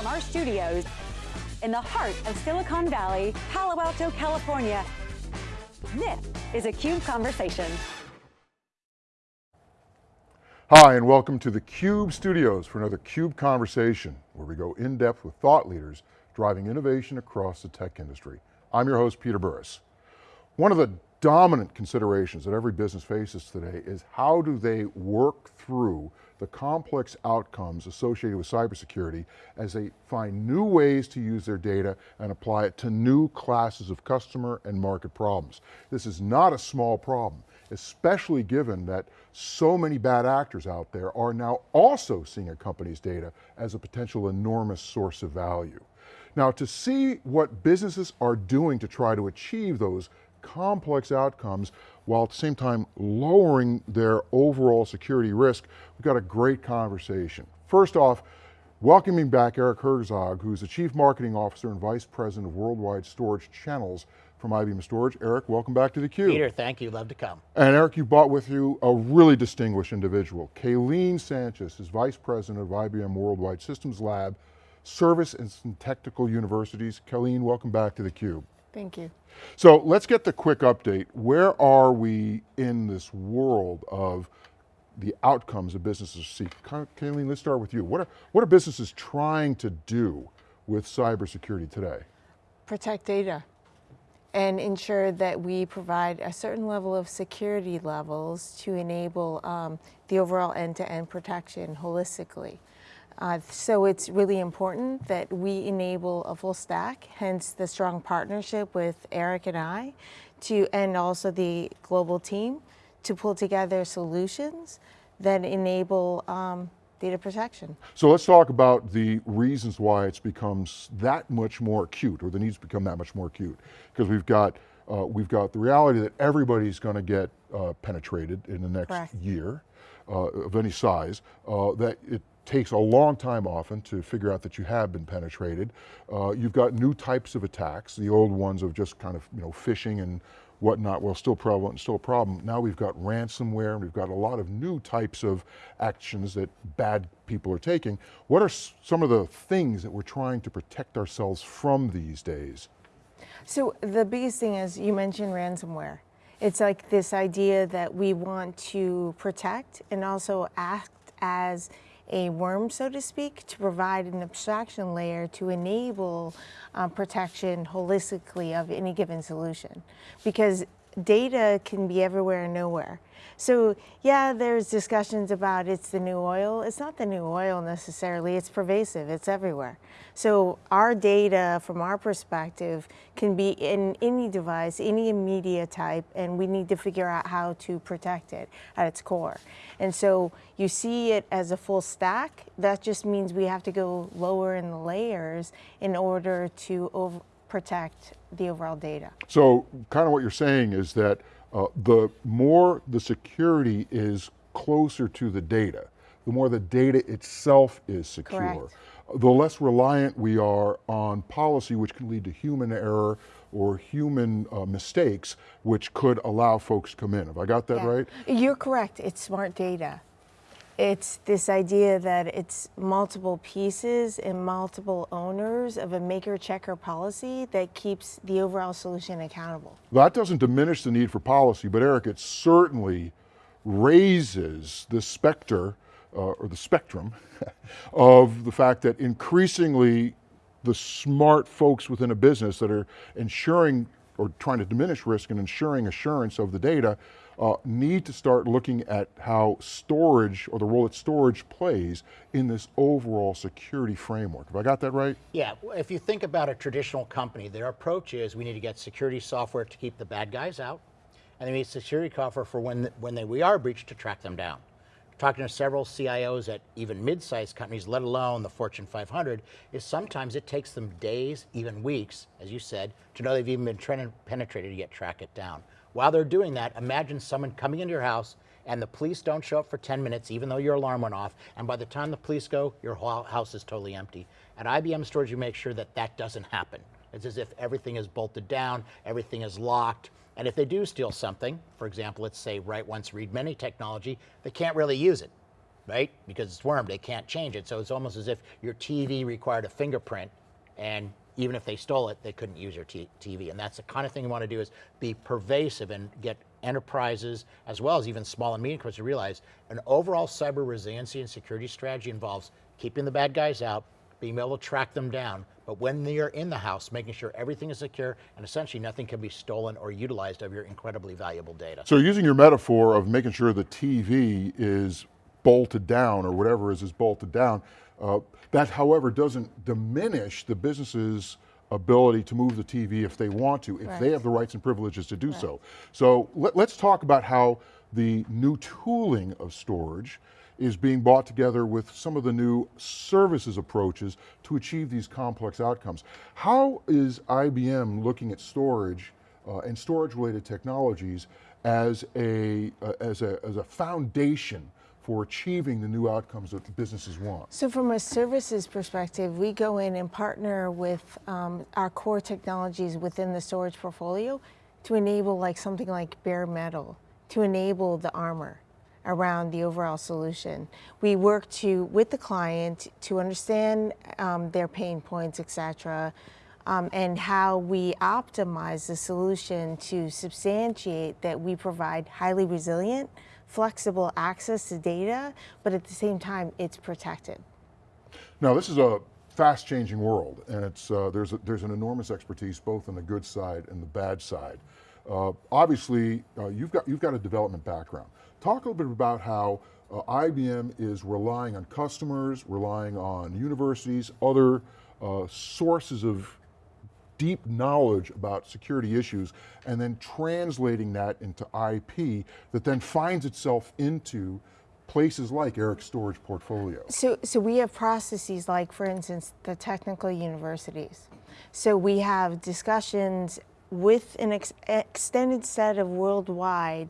From our studios in the heart of Silicon Valley, Palo Alto, California, this is a CUBE Conversation. Hi, and welcome to the CUBE studios for another CUBE Conversation, where we go in depth with thought leaders driving innovation across the tech industry. I'm your host, Peter Burris. One of the dominant considerations that every business faces today is how do they work through the complex outcomes associated with cybersecurity as they find new ways to use their data and apply it to new classes of customer and market problems. This is not a small problem, especially given that so many bad actors out there are now also seeing a company's data as a potential enormous source of value. Now to see what businesses are doing to try to achieve those complex outcomes while at the same time lowering their overall security risk, we've got a great conversation. First off, welcoming back Eric Herzog, who's the Chief Marketing Officer and Vice President of Worldwide Storage Channels from IBM Storage. Eric, welcome back to theCUBE. Peter, thank you, love to come. And Eric, you brought with you a really distinguished individual. Kayleen Sanchez is Vice President of IBM Worldwide Systems Lab, Service and Technical Universities. Kayleen, welcome back to theCUBE. Thank you. So let's get the quick update. Where are we in this world of the outcomes that businesses seek? Kayleen, let's start with you. What are, what are businesses trying to do with cybersecurity today? Protect data and ensure that we provide a certain level of security levels to enable um, the overall end-to-end -end protection holistically. Uh, so it's really important that we enable a full stack, hence the strong partnership with Eric and I, to and also the global team to pull together solutions that enable um, data protection. So let's talk about the reasons why it's becomes that much more acute, or the needs become that much more acute. Because we've got uh, we've got the reality that everybody's going to get uh, penetrated in the next Correct. year uh, of any size. Uh, that it takes a long time often to figure out that you have been penetrated. Uh, you've got new types of attacks, the old ones of just kind of you know phishing and whatnot, well still prevalent, still a problem. Now we've got ransomware, and we've got a lot of new types of actions that bad people are taking. What are some of the things that we're trying to protect ourselves from these days? So the biggest thing is, you mentioned ransomware. It's like this idea that we want to protect and also act as a worm, so to speak, to provide an abstraction layer to enable um, protection holistically of any given solution. Because data can be everywhere and nowhere. So yeah, there's discussions about it's the new oil. It's not the new oil necessarily, it's pervasive, it's everywhere. So our data from our perspective can be in any device, any media type, and we need to figure out how to protect it at its core. And so you see it as a full stack, that just means we have to go lower in the layers in order to over protect the overall data. So kind of what you're saying is that uh, the more the security is closer to the data, the more the data itself is secure. Correct. The less reliant we are on policy, which can lead to human error or human uh, mistakes, which could allow folks to come in. Have I got that yeah. right? You're correct, it's smart data. It's this idea that it's multiple pieces and multiple owners of a maker checker policy that keeps the overall solution accountable. That doesn't diminish the need for policy, but Eric, it certainly raises the specter, uh, or the spectrum, of the fact that increasingly the smart folks within a business that are ensuring or trying to diminish risk and ensuring assurance of the data uh, need to start looking at how storage, or the role that storage plays in this overall security framework. Have I got that right? Yeah, if you think about a traditional company, their approach is we need to get security software to keep the bad guys out, and they need security software for when, when they, we are breached to track them down. Talking to several CIOs at even mid-sized companies, let alone the Fortune 500, is sometimes it takes them days, even weeks, as you said, to know they've even been penetrated to get track it down. While they're doing that, imagine someone coming into your house and the police don't show up for 10 minutes, even though your alarm went off, and by the time the police go, your whole house is totally empty. At IBM Storage, you make sure that that doesn't happen. It's as if everything is bolted down, everything is locked, and if they do steal something, for example, let's say write once, read many technology, they can't really use it right? Because it's worm, they can't change it. So it's almost as if your TV required a fingerprint and even if they stole it, they couldn't use your TV. And that's the kind of thing you want to do is be pervasive and get enterprises as well as even small and medium companies to realize an overall cyber resiliency and security strategy involves keeping the bad guys out, being able to track them down, but when they are in the house, making sure everything is secure and essentially nothing can be stolen or utilized of your incredibly valuable data. So using your metaphor of making sure the TV is bolted down or whatever is is bolted down, uh, that however doesn't diminish the business's ability to move the TV if they want to, if right. they have the rights and privileges to do right. so. So let, us talk about how the new tooling of storage is being brought together with some of the new services approaches to achieve these complex outcomes. How is IBM looking at storage uh, and storage related technologies as a, uh, as, a, as a foundation for achieving the new outcomes that the businesses want? So from a services perspective, we go in and partner with um, our core technologies within the storage portfolio to enable like something like bare metal, to enable the armor around the overall solution. We work to with the client to understand um, their pain points, etc., um, and how we optimize the solution to substantiate that we provide highly resilient, flexible access to data, but at the same time, it's protected. Now, this is a fast changing world, and it's, uh, there's, a, there's an enormous expertise both on the good side and the bad side. Uh, obviously, uh, you've, got, you've got a development background. Talk a little bit about how uh, IBM is relying on customers, relying on universities, other uh, sources of deep knowledge about security issues, and then translating that into IP that then finds itself into places like Eric's storage portfolio. So, so we have processes like, for instance, the technical universities. So we have discussions with an ex extended set of worldwide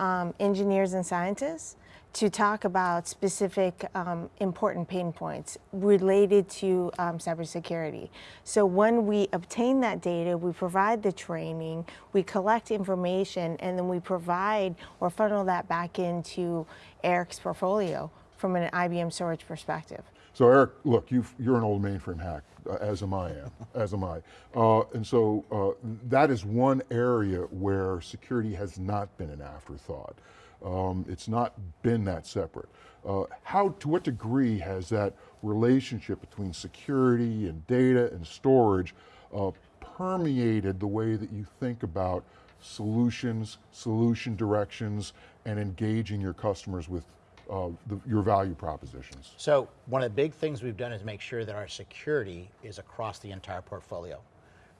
um, engineers and scientists to talk about specific um, important pain points related to um, cybersecurity. So when we obtain that data, we provide the training, we collect information, and then we provide or funnel that back into Eric's portfolio from an IBM storage perspective. So Eric, look, you are an old mainframe hack, uh, as am I, am, as am I. Uh, and so uh, that is one area where security has not been an afterthought. Um, it's not been that separate. Uh, how, to what degree has that relationship between security and data and storage uh, permeated the way that you think about solutions, solution directions, and engaging your customers with uh, the, your value propositions? So one of the big things we've done is make sure that our security is across the entire portfolio.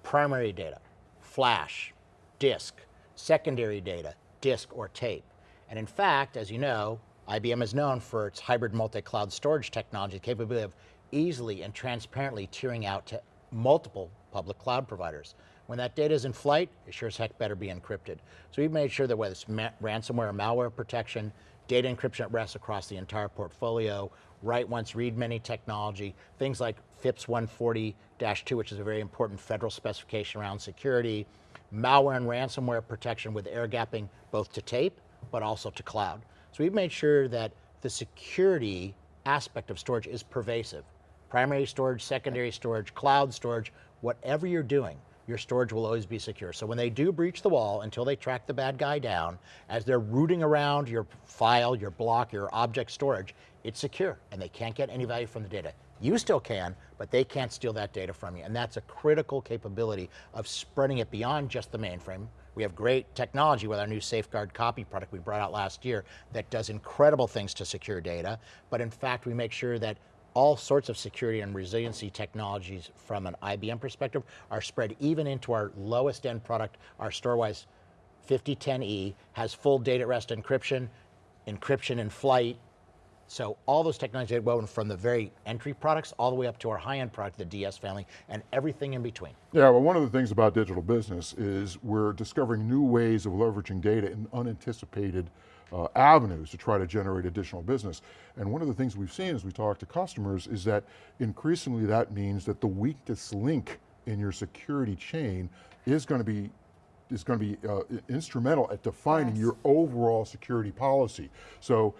Primary data, flash, disk, secondary data, disk or tape. And in fact, as you know, IBM is known for its hybrid multi-cloud storage technology, capability of easily and transparently tiering out to multiple public cloud providers. When that data is in flight, it sure as heck better be encrypted. So we've made sure that whether it's ransomware or malware protection, data encryption at rest across the entire portfolio, write once, read many technology, things like FIPS 140-2, which is a very important federal specification around security, malware and ransomware protection with air gapping both to tape, but also to cloud. So we've made sure that the security aspect of storage is pervasive. Primary storage, secondary storage, cloud storage, whatever you're doing, your storage will always be secure. So when they do breach the wall, until they track the bad guy down, as they're rooting around your file, your block, your object storage, it's secure and they can't get any value from the data. You still can, but they can't steal that data from you. And that's a critical capability of spreading it beyond just the mainframe. We have great technology with our new Safeguard copy product we brought out last year that does incredible things to secure data. But in fact, we make sure that all sorts of security and resiliency technologies from an IBM perspective are spread even into our lowest end product, our Storwize 5010E has full data at rest encryption, encryption in flight. So all those technologies are woven from the very entry products all the way up to our high-end product, the DS family, and everything in between. Yeah, well one of the things about digital business is we're discovering new ways of leveraging data in unanticipated uh, avenues to try to generate additional business. And one of the things we've seen as we talk to customers is that increasingly that means that the weakest link in your security chain is going to be is going to be uh, instrumental at defining yes. your overall security policy. So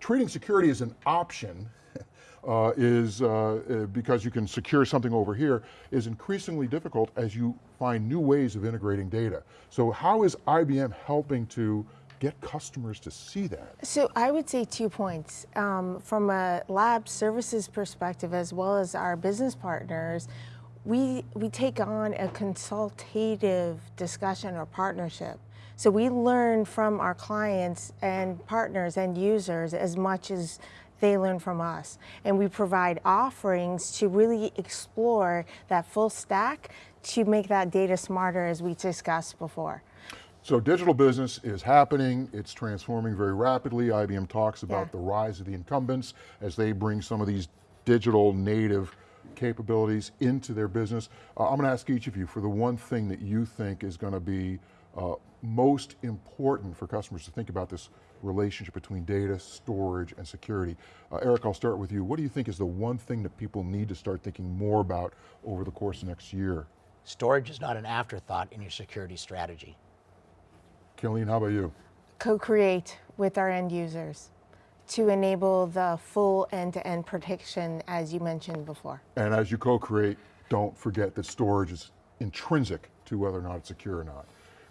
treating security as an option uh, is, uh, uh, because you can secure something over here, is increasingly difficult as you find new ways of integrating data. So how is IBM helping to get customers to see that? So I would say two points. Um, from a lab services perspective, as well as our business partners, we, we take on a consultative discussion or partnership. So we learn from our clients and partners and users as much as they learn from us. And we provide offerings to really explore that full stack to make that data smarter as we discussed before. So digital business is happening, it's transforming very rapidly. IBM talks about Yeah. the rise of the incumbents as they bring some of these digital native capabilities into their business. Uh, I'm going to ask each of you for the one thing that you think is going to be uh, most important for customers to think about this relationship between data, storage, and security. Uh, Eric, I'll start with you. What do you think is the one thing that people need to start thinking more about over the course of next year? Storage is not an afterthought in your security strategy. Killeen, how about you? co-create with our end users to enable the full end-to-end protection as you mentioned before. And as you co-create, don't forget that storage is intrinsic to whether or not it's secure or not.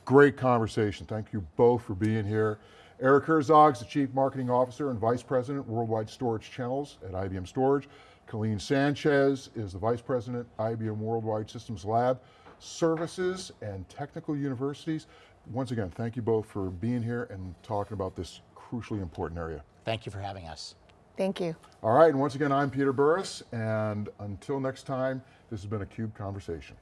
Great conversation. Thank you both for being here. Eric Herzog is the Chief Marketing Officer and Vice President, Worldwide Storage Channels at IBM Storage. Colleen Sanchez is the Vice President, IBM Worldwide Systems Lab, Services and Technical Universities. Once again, thank you both for being here and talking about this crucially important area. Thank you for having us. Thank you. All right, and once again, I'm Peter Burris, and until next time, this has been a CUBE Conversation.